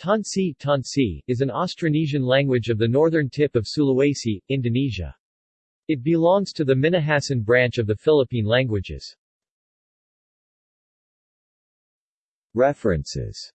Tonsea, Tonsea is an Austronesian language of the northern tip of Sulawesi, Indonesia. It belongs to the Minahasan branch of the Philippine languages. References